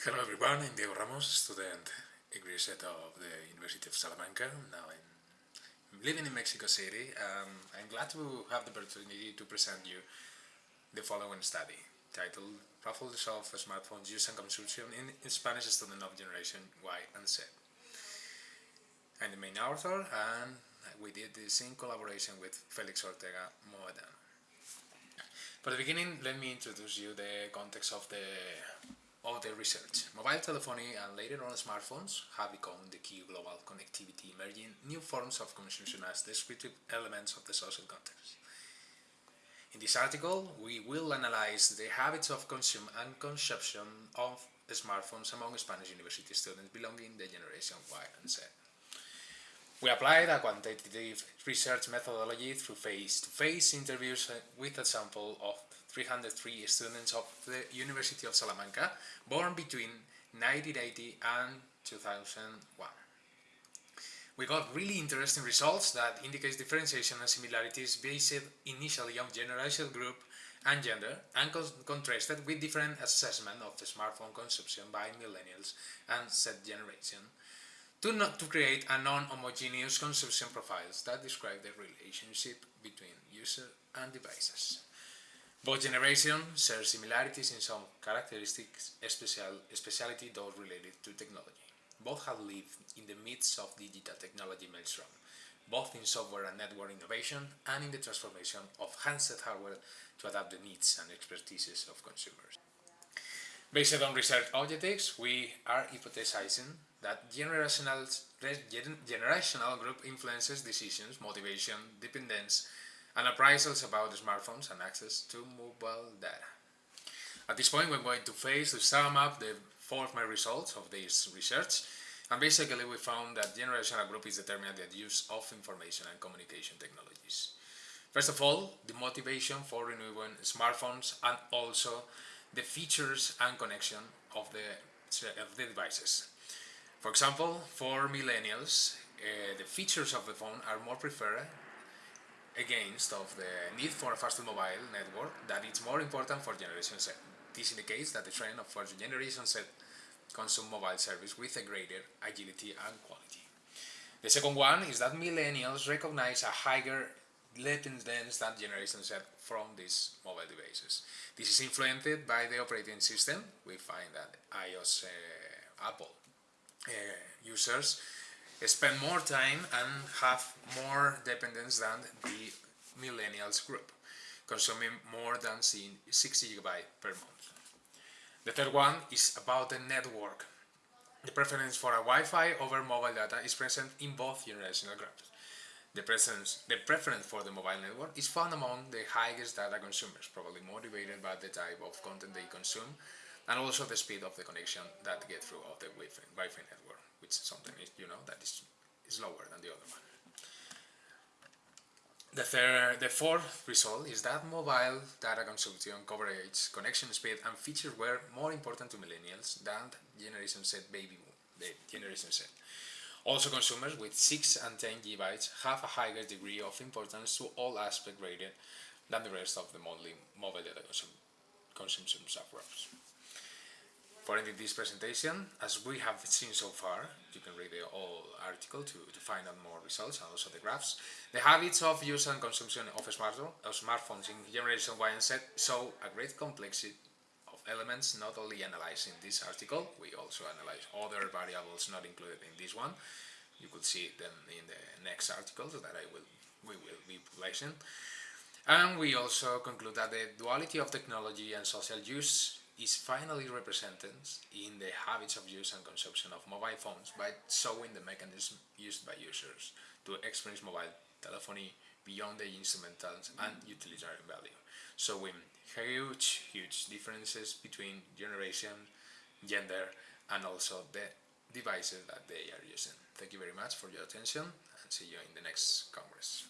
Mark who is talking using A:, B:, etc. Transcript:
A: Hello everyone, I'm Diego Ramos, student graduate of the University of Salamanca. Now I'm living in Mexico City. Um, I'm glad to have the opportunity to present you the following study titled Profiles of Smartphones Use and Consumption in, Spanish Student of Generation Y and Z. I'm the main author and we did this in collaboration with Felix Ortega Mohedano. For the beginning, let me introduce you the context of the of the research. Mobile telephony and later on smartphones have become the key global connectivity, emerging new forms of consumption as descriptive elements of the social context. In this article, we will analyze the habits of consume and consumption of smartphones among Spanish university students belonging the generation Y and Z. We applied a quantitative research methodology through face-to-face -face interviews with a sample of 303 students of the University of Salamanca, born between 1980 and 2001. We got really interesting results that indicate differentiation and similarities based initially on generational group and gender and contrasted with different assessment of the smartphone consumption by millennials and Z generation to, not, to create a non-homogeneous consumption profiles that describe the relationship between user and devices. Both generations share similarities in some characteristics, special, speciality those related to technology. Both have lived in the midst of digital technology maelstrom, both in software and network innovation and in the transformation of handset hardware to adapt the needs and expertises of consumers. Based on research objectives, we are hypothesizing that generational, generational group influences decisions, motivation, dependence, and appraisals about smartphones and access to mobile data. At this point, we're going to face to sum up the four main results of this research. And basically, we found that generational group is determined by the use of information and communication technologies. First of all, the motivation for renewing smartphones and also the features and connection of the, of the devices. For example, for millennials, uh, the features of the phone are more preferred against of the need for a faster mobile network that it's more important for Generation Z. This indicates that the trend of for Generation Z consume mobile service with a greater agility and quality. The second one is that millennials recognize a higher dependence than Generation Z from these mobile devices. This is influenced by the operating system. We find that iOS, uh, Apple uh, users spend more time and have more dependence than the millennials group, consuming more than 60 gigabytes per month. The third one is about the network. The preference for a Wi-Fi over mobile data is present in both generational groups. The, presence, the preference for the mobile network is found among the highest data consumers, probably motivated by the type of content they consume and also the speed of the connection that get through of the Wi-Fi network which something is, you know that is, is lower than the other one. The, third, the fourth result is that mobile data consumption, coverage, connection speed and features were more important to millennials than Generation Z baby boom, Generation Z. Also consumers with 6 and 10 gigabytes have a higher degree of importance to all aspects rated than the rest of the monthly mobile data consum consumption subgroups. For ending this presentation, as we have seen so far, you can read the whole article to, to find out more results and also the graphs. The habits of use and consumption of, smartphone, of smartphones in generation Y and Z show a great complexity of elements not only analyzed in this article, we also analyze other variables not included in this one. You could see them in the next articles that I will we will be publishing. And we also conclude that the duality of technology and social use is finally represented in the habits of use and consumption of mobile phones by showing the mechanism used by users to experience mobile telephony beyond the instrumental and utilitarian value, showing huge, huge differences between generation, gender, and also the devices that they are using. Thank you very much for your attention and see you in the next Congress.